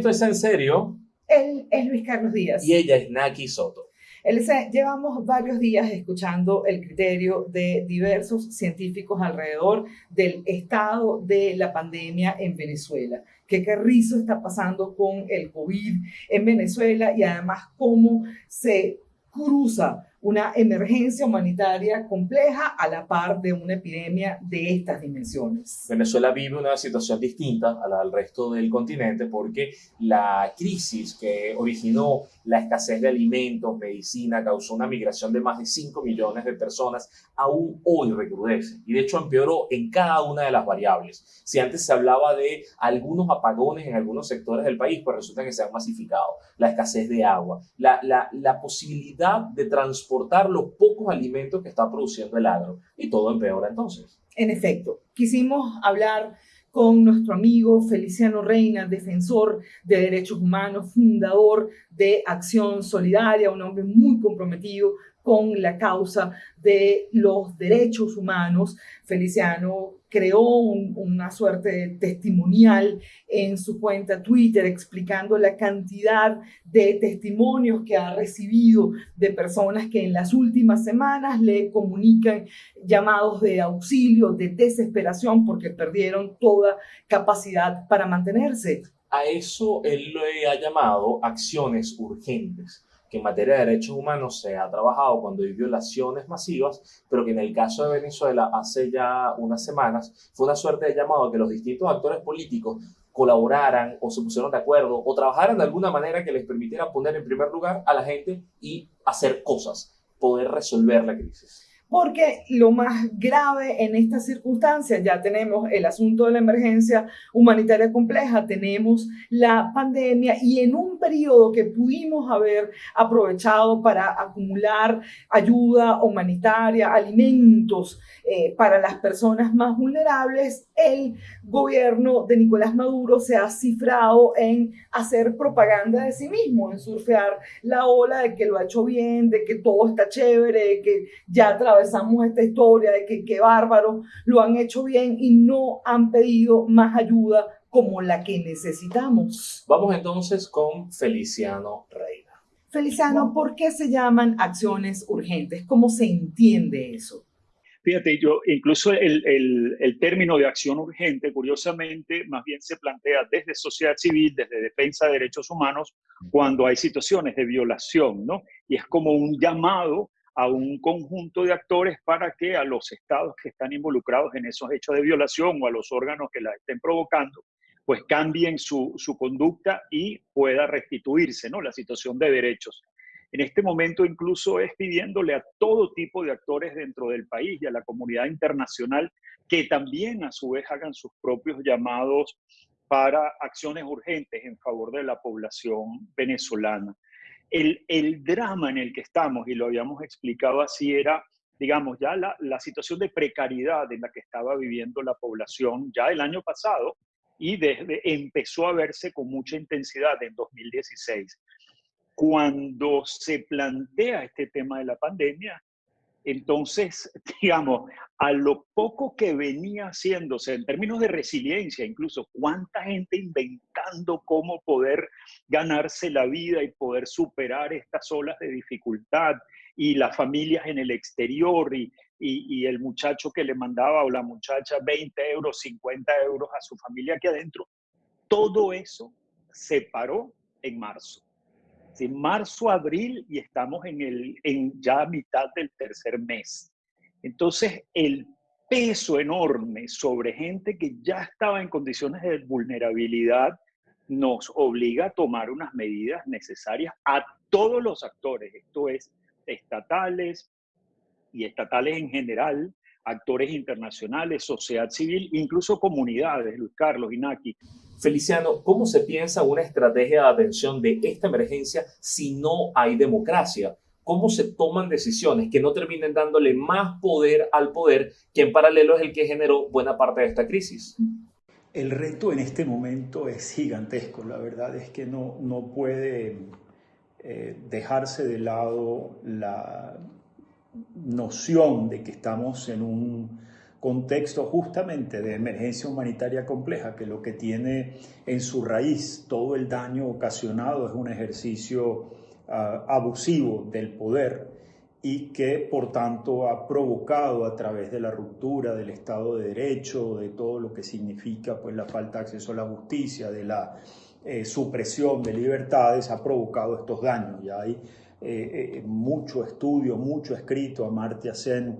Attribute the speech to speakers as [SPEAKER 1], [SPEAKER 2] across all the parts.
[SPEAKER 1] Esto es en serio.
[SPEAKER 2] Él es Luis Carlos Díaz.
[SPEAKER 1] Y ella es Naki Soto.
[SPEAKER 2] Elisa, llevamos varios días escuchando el criterio de diversos científicos alrededor del estado de la pandemia en Venezuela. ¿Qué carrizo está pasando con el COVID en Venezuela? Y además, cómo se cruza una emergencia humanitaria compleja a la par de una epidemia de estas dimensiones.
[SPEAKER 1] Venezuela vive una situación distinta a la del resto del continente porque la crisis que originó la escasez de alimentos, medicina, causó una migración de más de 5 millones de personas, aún hoy recrudece y de hecho empeoró en cada una de las variables. Si antes se hablaba de algunos apagones en algunos sectores del país, pues resulta que se han masificado. La escasez de agua, la, la, la posibilidad de transportar exportar los pocos alimentos que está produciendo el agro. Y todo empeora entonces.
[SPEAKER 2] En efecto, quisimos hablar con nuestro amigo Feliciano Reina, defensor de derechos humanos, fundador de Acción Solidaria, un hombre muy comprometido con la causa de los derechos humanos. Feliciano creó una suerte de testimonial en su cuenta Twitter explicando la cantidad de testimonios que ha recibido de personas que en las últimas semanas le comunican llamados de auxilio, de desesperación, porque perdieron toda capacidad para mantenerse.
[SPEAKER 1] A eso él le ha llamado acciones urgentes que en materia de derechos humanos se ha trabajado cuando hay violaciones masivas, pero que en el caso de Venezuela hace ya unas semanas fue una suerte de llamado a que los distintos actores políticos colaboraran o se pusieron de acuerdo o trabajaran de alguna manera que les permitiera poner en primer lugar a la gente y hacer cosas, poder resolver la crisis
[SPEAKER 2] porque lo más grave en estas circunstancias, ya tenemos el asunto de la emergencia humanitaria compleja, tenemos la pandemia y en un periodo que pudimos haber aprovechado para acumular ayuda humanitaria, alimentos eh, para las personas más vulnerables, el gobierno de Nicolás Maduro se ha cifrado en hacer propaganda de sí mismo, en surfear la ola de que lo ha hecho bien, de que todo está chévere, de que ya atravesamos esta historia, de que qué bárbaro, lo han hecho bien y no han pedido más ayuda como la que necesitamos.
[SPEAKER 1] Vamos entonces con Feliciano Reina.
[SPEAKER 2] Feliciano, ¿por qué se llaman acciones urgentes? ¿Cómo se entiende eso?
[SPEAKER 3] Fíjate, yo incluso el, el, el, término de acción urgente, curiosamente, más bien se plantea desde sociedad civil, desde defensa de derechos humanos, cuando hay situaciones de violación, ¿no? Y es como un llamado a un conjunto de actores para que a los estados que están involucrados en esos hechos de violación o a los órganos que la estén provocando, pues cambien su, su conducta y pueda restituirse, ¿no? La situación de derechos en este momento incluso es pidiéndole a todo tipo de actores dentro del país y a la comunidad internacional que también a su vez hagan sus propios llamados para acciones urgentes en favor de la población venezolana. El, el drama en el que estamos, y lo habíamos explicado así, era, digamos, ya la, la situación de precariedad en la que estaba viviendo la población ya el año pasado y desde empezó a verse con mucha intensidad en 2016 cuando se plantea este tema de la pandemia, entonces, digamos, a lo poco que venía haciéndose en términos de resiliencia, incluso cuánta gente inventando cómo poder ganarse la vida y poder superar estas olas de dificultad, y las familias en el exterior, y, el muchacho que le mandaba o la muchacha 20 euros, 50 euros a su familia aquí adentro, todo eso se paró en marzo marzo, abril y estamos en, el, en ya mitad del tercer mes. Entonces, el peso enorme sobre gente que ya estaba en condiciones de vulnerabilidad nos obliga a tomar unas medidas necesarias a todos los actores, esto es, estatales y estatales en general, actores internacionales, sociedad civil, incluso comunidades, Luis Carlos, Inaki.
[SPEAKER 1] Feliciano, ¿cómo se piensa una estrategia de atención de esta emergencia si no hay democracia? ¿Cómo se toman decisiones que no terminen dándole más poder al poder que en paralelo es el que generó buena parte de esta crisis?
[SPEAKER 4] El reto en este momento es gigantesco. La verdad es que no, no puede eh, dejarse de lado la noción de que estamos en un contexto justamente de emergencia humanitaria compleja, que lo que tiene en su raíz todo el daño ocasionado es un ejercicio ah, abusivo del poder y que por tanto ha provocado a través de la ruptura del Estado de Derecho, de todo lo que significa pues, la falta de acceso a la justicia, de la eh, supresión de libertades, ha provocado estos daños. Ya hay eh, eh, mucho estudio, mucho escrito, Amartya Sen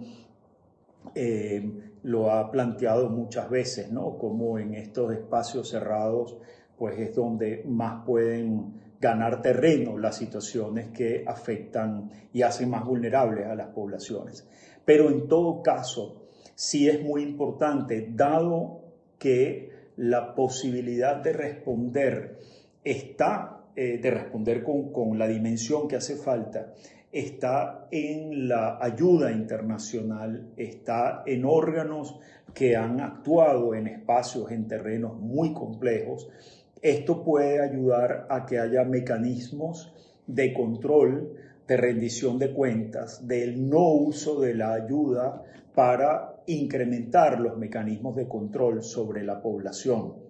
[SPEAKER 4] lo ha planteado muchas veces, ¿no? Como en estos espacios cerrados, pues es donde más pueden ganar terreno las situaciones que afectan y hacen más vulnerables a las poblaciones. Pero en todo caso, sí es muy importante, dado que la posibilidad de responder está, eh, de responder con, con la dimensión que hace falta, está en la ayuda internacional, está en órganos que han actuado en espacios, en terrenos muy complejos esto puede ayudar a que haya mecanismos de control, de rendición de cuentas, del no uso de la ayuda para incrementar los mecanismos de control sobre la población.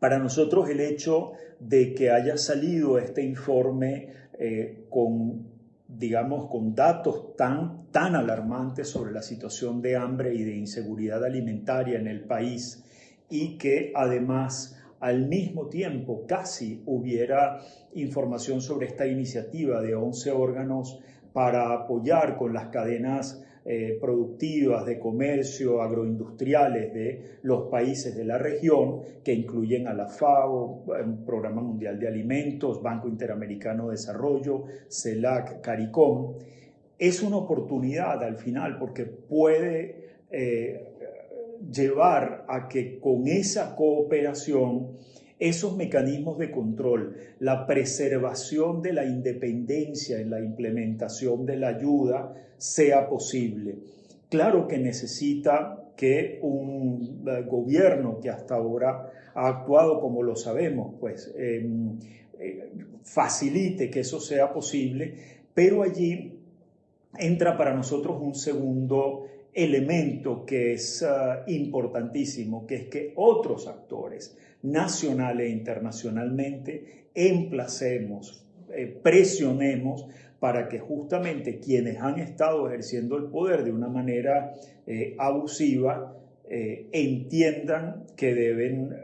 [SPEAKER 4] Para nosotros el hecho de que haya salido este informe eh, con, digamos, con datos tan, tan alarmantes sobre la situación de hambre y de inseguridad alimentaria en el país y que además al mismo tiempo casi hubiera información sobre esta iniciativa de 11 órganos para apoyar con las cadenas eh, productivas de comercio agroindustriales de los países de la región, que incluyen a la FAO, Programa Mundial de Alimentos, Banco Interamericano de Desarrollo, CELAC, CARICOM. Es una oportunidad al final porque puede eh, llevar a que con esa cooperación esos mecanismos de control, la preservación de la independencia en la implementación de la ayuda sea posible. Claro que necesita que un eh, gobierno que hasta ahora ha actuado como lo sabemos, pues em, eh, facilite que eso sea posible, pero allí entra para nosotros un segundo elemento que es ah, importantísimo, que es que otros actores, nacional e internacionalmente, emplacemos, eh, presionemos para que justamente quienes han estado ejerciendo el poder de una manera eh, abusiva eh, entiendan que deben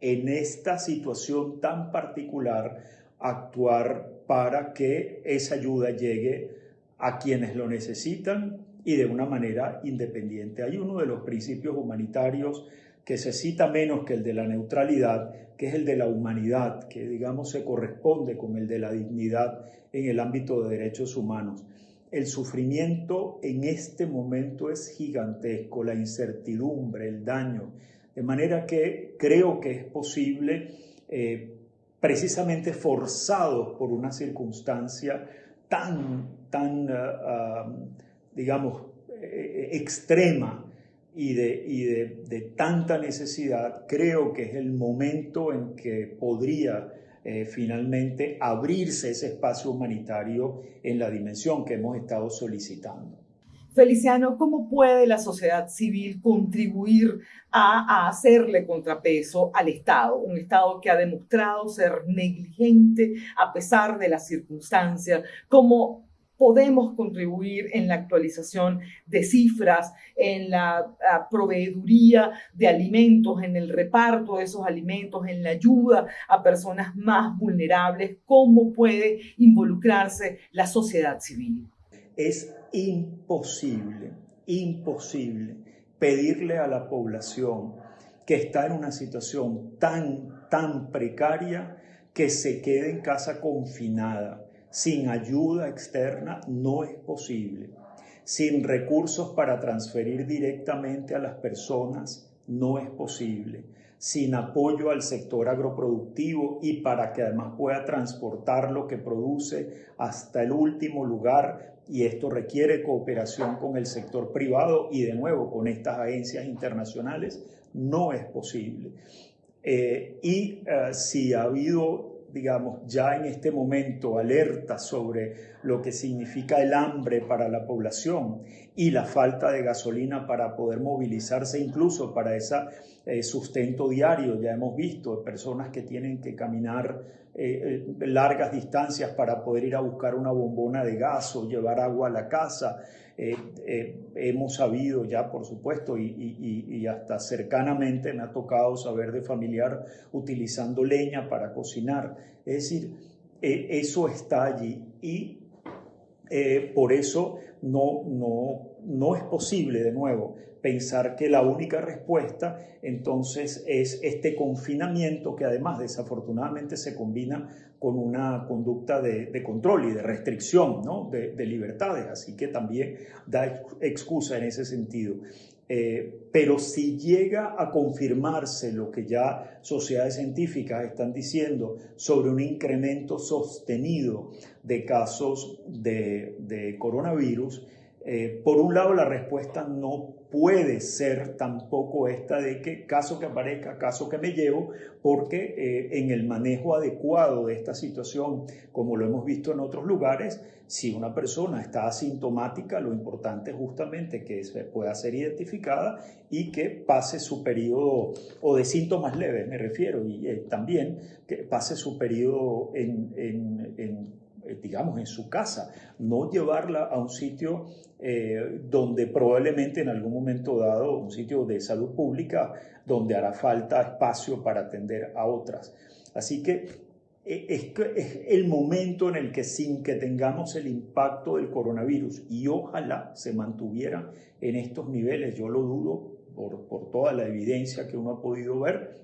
[SPEAKER 4] en esta situación tan particular actuar para que esa ayuda llegue a quienes lo necesitan y de una manera independiente. Hay uno de los principios humanitarios que se cita menos que el de la neutralidad, que es el de la humanidad, que digamos se corresponde con el de la dignidad en el ámbito de derechos humanos. El sufrimiento en este momento es gigantesco, la incertidumbre, el daño, de manera que creo que es posible, eh, precisamente forzados por una circunstancia tan, tan... Ah, ah, digamos, eh, extrema y, de, de, tanta necesidad, creo que es el momento en que podría eh, finalmente abrirse ese espacio humanitario en la dimensión que hemos estado solicitando.
[SPEAKER 2] Feliciano, ¿cómo puede la sociedad civil contribuir a, a, hacerle contrapeso al Estado? Un Estado que ha demostrado ser negligente a pesar de las circunstancias. ¿Cómo podemos contribuir en la actualización de cifras, en la, proveeduría de alimentos, en el reparto de esos alimentos, en la ayuda a personas más vulnerables, cómo puede involucrarse la sociedad civil.
[SPEAKER 4] Es imposible, imposible pedirle a la población que está en una situación tan, tan precaria que se quede en casa confinada sin ayuda externa no es posible. Sin recursos para transferir directamente a las personas no es posible. Sin apoyo al sector agroproductivo y para que además pueda transportar lo que produce hasta el último lugar y esto requiere cooperación con el sector privado y de nuevo con estas agencias internacionales, no es posible. Eh, y eh, si ha habido digamos, ya en este momento alerta sobre lo que significa el hambre para la población y la falta de gasolina para poder movilizarse incluso para ese eh, sustento diario. Ya hemos visto personas que tienen que caminar eh, eh, largas distancias para poder ir a buscar una bombona de gas o llevar agua a la casa. hemos sabido ya, por supuesto, y, hasta cercanamente me ha tocado saber de familiar utilizando leña para cocinar. Es decir, eso está allí y por eso no, no, no es posible, de nuevo, pensar que la única respuesta entonces es este confinamiento que además desafortunadamente se combina con una conducta de, control y de restricción ¿no? de, libertades, así que también da excusa en ese sentido. Eh, pero si llega a confirmarse lo que ya sociedades científicas están diciendo sobre un incremento sostenido de casos de, de coronavirus, eh, por un lado, la respuesta no puede ser tampoco esta de que caso que aparezca, caso que me llevo, porque eh, en el manejo adecuado de esta situación, como lo hemos visto en otros lugares, si una persona está asintomática, lo importante es justamente que se pueda ser identificada y que pase su periodo, o de síntomas leves me refiero, y eh, también que pase su periodo en, digamos, en su casa, no llevarla a un sitio eh, donde probablemente en algún momento dado, un sitio de salud pública, donde hará falta espacio para atender a otras. Así que eh, es, es el momento en el que sin que tengamos el impacto del coronavirus y ojalá se mantuviera en estos niveles, yo lo dudo por toda la evidencia que uno ha podido ver,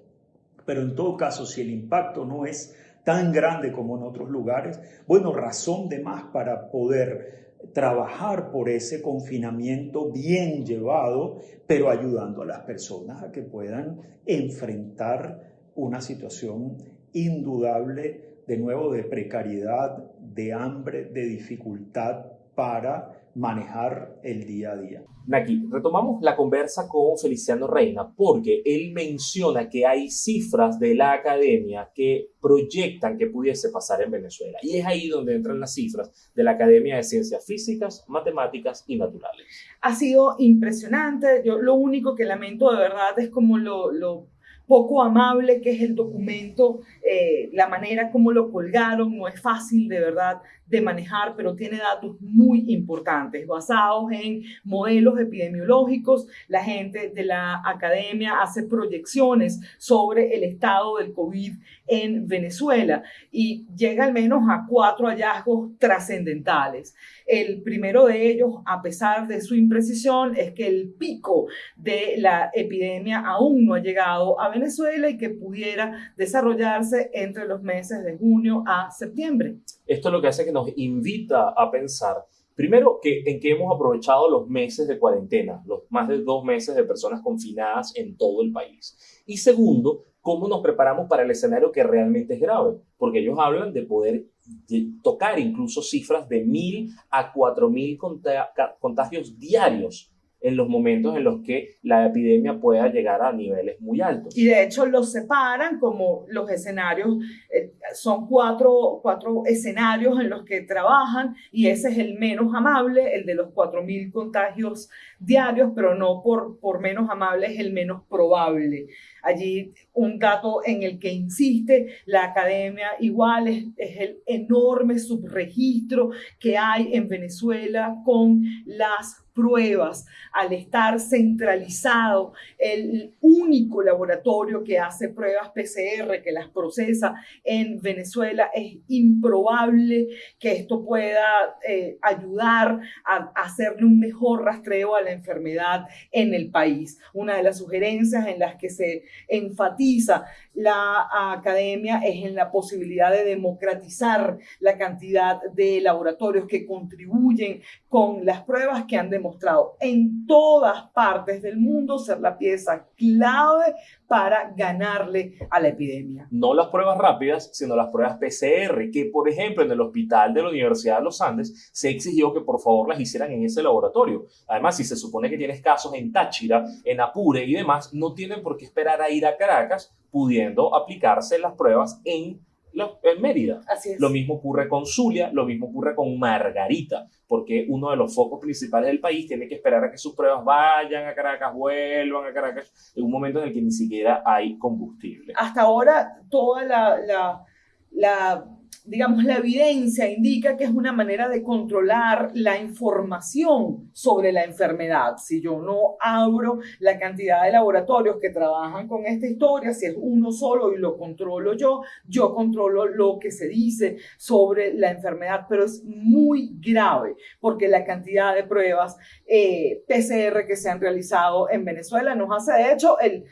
[SPEAKER 4] pero en todo caso, si el impacto no es tan grande como en otros lugares, bueno, razón de más para poder trabajar por ese confinamiento bien llevado, pero ayudando a las personas a que puedan enfrentar una situación indudable, de nuevo, de precariedad, de hambre, de dificultad para manejar el día a día.
[SPEAKER 1] Naki, retomamos la conversa con Feliciano Reina porque él menciona que hay cifras de la academia que proyectan que pudiese pasar en Venezuela. Y es ahí donde entran las cifras de la Academia de Ciencias Físicas, Matemáticas y Naturales.
[SPEAKER 2] Ha sido impresionante. Yo lo único que lamento de verdad es como lo, lo poco amable que es el documento, eh, la manera como lo colgaron, no es fácil de verdad de manejar, pero tiene datos muy importantes basados en modelos epidemiológicos. La gente de la academia hace proyecciones sobre el estado del COVID en Venezuela y llega al menos a cuatro hallazgos trascendentales. El primero de ellos, a pesar de su imprecisión, es que el pico de la epidemia aún no ha llegado a Venezuela y que pudiera desarrollarse entre los meses de junio a septiembre.
[SPEAKER 1] Esto es lo que hace que nos invita a pensar, primero, que, en que hemos aprovechado los meses de cuarentena, los más de dos meses de personas confinadas en todo el país. Y segundo, cómo nos preparamos para el escenario que realmente es grave, porque ellos hablan de poder tocar incluso cifras de mil a cuatro mil contagios diarios en los momentos en los que la epidemia pueda llegar a niveles muy altos.
[SPEAKER 2] Y de hecho los separan como los escenarios, eh, son cuatro, cuatro escenarios en los que trabajan y ese es el menos amable, el de los 4.000 contagios diarios, pero no por, por menos amable, es el menos probable. Allí un dato en el que insiste la academia igual es, es el enorme subregistro que hay en Venezuela con las pruebas, al estar centralizado, el único laboratorio que hace pruebas PCR, que las procesa en Venezuela, es improbable que esto pueda eh, ayudar a, hacerle un mejor rastreo a la enfermedad en el país. Una de las sugerencias en las que se enfatiza la academia es en la posibilidad de democratizar la cantidad de laboratorios que contribuyen con las pruebas que han demostrado en todas partes del mundo. Ser la pieza clave para ganarle a la epidemia.
[SPEAKER 1] No las pruebas rápidas, sino las pruebas PCR, que por ejemplo en el hospital de la Universidad de los Andes se exigió que por favor las hicieran en ese laboratorio. Además, si se supone que tienes casos en Táchira, en Apure y demás, no tienen por qué esperar a ir a Caracas pudiendo aplicarse las pruebas en en Mérida.
[SPEAKER 2] Así es.
[SPEAKER 1] Lo mismo ocurre con Zulia, lo mismo ocurre con Margarita, porque uno de los focos principales del país tiene que esperar a que sus pruebas vayan a Caracas, vuelvan a Caracas, en un momento en el que ni siquiera hay combustible.
[SPEAKER 2] Hasta ahora, toda la, la, la digamos, la evidencia indica que es una manera de controlar la información sobre la enfermedad. Si yo no abro la cantidad de laboratorios que trabajan con esta historia, si es uno solo y lo controlo yo, yo controlo lo que se dice sobre la enfermedad, pero es muy grave porque la cantidad de pruebas eh, PCR que se han realizado en Venezuela nos hace, de hecho, el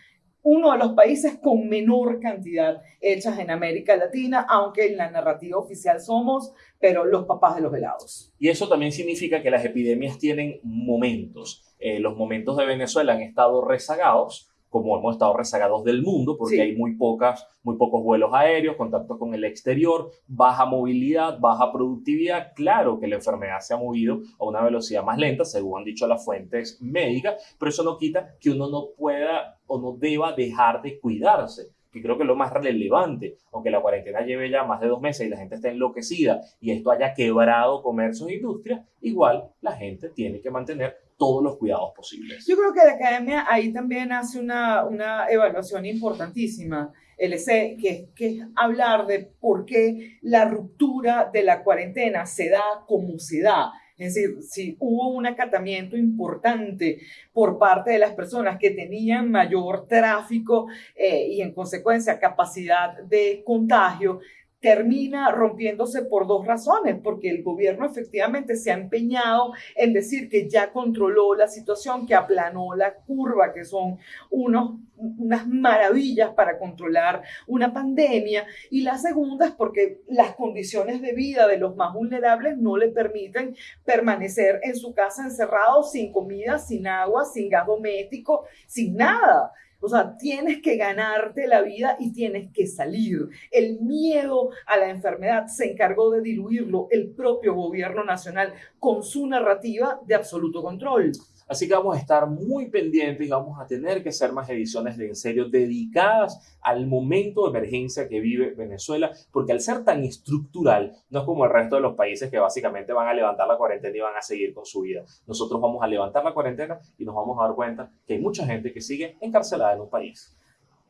[SPEAKER 2] uno de los países con menor cantidad hechas en América Latina, aunque en la narrativa oficial somos, pero los papás de los helados.
[SPEAKER 1] Y eso también significa que las epidemias tienen momentos. Eh, los momentos de Venezuela han estado rezagados, como hemos estado rezagados del mundo, porque hay muy, pocas, muy pocos vuelos aéreos, contacto con el exterior, baja movilidad, baja productividad. Claro que la enfermedad se ha movido a una velocidad más lenta, según han dicho las fuentes médicas, pero eso no quita que uno no pueda o no deba dejar de cuidarse que creo que es lo más relevante, aunque la cuarentena lleve ya más de dos meses y la gente está enloquecida y esto haya quebrado comercios e industrias, igual la gente tiene que mantener todos los cuidados posibles.
[SPEAKER 2] Yo creo que la academia ahí también hace una, una evaluación importantísima, LC, que, que es hablar de por qué la ruptura de la cuarentena se da como se da. Es decir, si hubo un acatamiento importante por parte de las personas que tenían mayor tráfico eh, y en consecuencia capacidad de contagio, termina rompiéndose por dos razones, porque el gobierno efectivamente se ha empeñado en decir que ya controló la situación, que aplanó la curva, que son unos, unas maravillas para controlar una pandemia, y la segunda es porque las condiciones de vida de los más vulnerables no le permiten permanecer en su casa encerrado sin comida, sin agua, sin gas doméstico, sin nada. O sea, tienes que ganarte la vida y tienes que salir. El miedo a la enfermedad se encargó de diluirlo el propio gobierno nacional con su narrativa de absoluto control.
[SPEAKER 1] Así que vamos a estar muy pendientes y vamos a tener que hacer más ediciones de En Serio dedicadas al momento de emergencia que vive Venezuela, porque al ser tan estructural, no es como el resto de los países que básicamente van a levantar la cuarentena y van a seguir con su vida. Nosotros vamos a levantar la cuarentena y nos vamos a dar cuenta que hay mucha gente que sigue encarcelada en un país.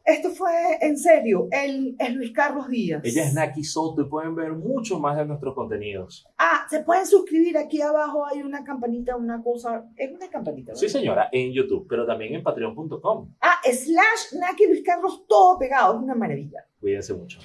[SPEAKER 2] Esto fue en serio, él es Luis Carlos Díaz.
[SPEAKER 1] Ella es Naki Soto y pueden ver mucho más de nuestros contenidos.
[SPEAKER 2] Ah, se pueden suscribir aquí abajo, hay una campanita, una cosa, es una campanita. ¿verdad?
[SPEAKER 1] Sí, señora, en YouTube, pero también en patreon.com.
[SPEAKER 2] Ah, slash Naki Luis Carlos, todo pegado, es una maravilla.
[SPEAKER 1] Cuídense mucho.